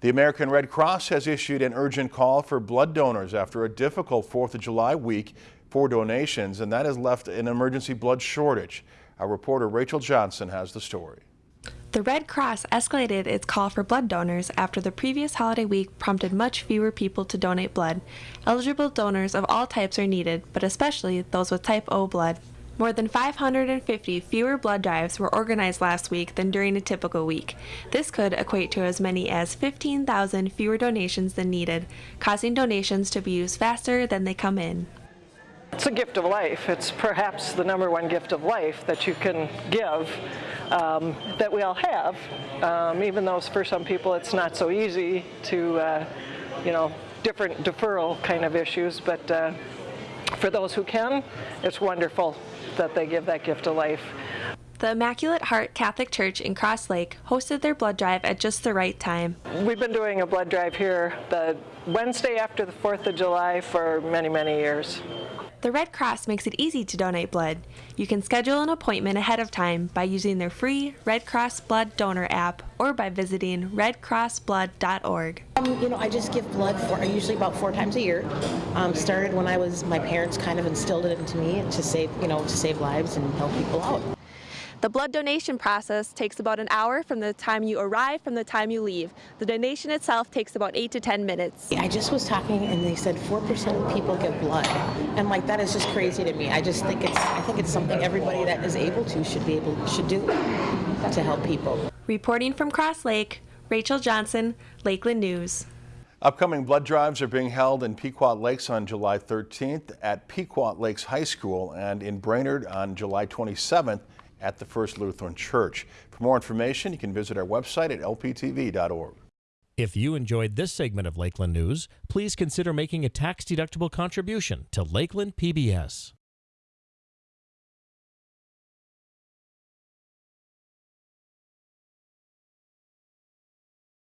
The American Red Cross has issued an urgent call for blood donors after a difficult 4th of July week for donations, and that has left an emergency blood shortage. Our reporter Rachel Johnson has the story. The Red Cross escalated its call for blood donors after the previous holiday week prompted much fewer people to donate blood. Eligible donors of all types are needed, but especially those with type O blood. More than 550 fewer blood drives were organized last week than during a typical week. This could equate to as many as 15,000 fewer donations than needed, causing donations to be used faster than they come in. It's a gift of life. It's perhaps the number one gift of life that you can give um, that we all have, um, even though for some people it's not so easy to, uh, you know, different deferral kind of issues. But uh, for those who can, it's wonderful that they give that gift of life. The Immaculate Heart Catholic Church in Cross Lake hosted their blood drive at just the right time. We've been doing a blood drive here the Wednesday after the 4th of July for many, many years. The Red Cross makes it easy to donate blood. You can schedule an appointment ahead of time by using their free Red Cross Blood Donor app or by visiting redcrossblood.org. Um, you know, I just give blood for usually about four times a year. Um, started when I was my parents kind of instilled it into me to save you know to save lives and help people out. The blood donation process takes about an hour from the time you arrive from the time you leave. The donation itself takes about 8 to 10 minutes. I just was talking and they said 4% of people give blood. And like that is just crazy to me. I just think it's I think it's something everybody that is able to should be able should do to help people. Reporting from Cross Lake, Rachel Johnson, Lakeland News. Upcoming blood drives are being held in Pequot Lakes on July 13th, at Pequot Lakes High School, and in Brainerd on July 27th at the First Lutheran Church. For more information, you can visit our website at lptv.org. If you enjoyed this segment of Lakeland News, please consider making a tax-deductible contribution to Lakeland PBS.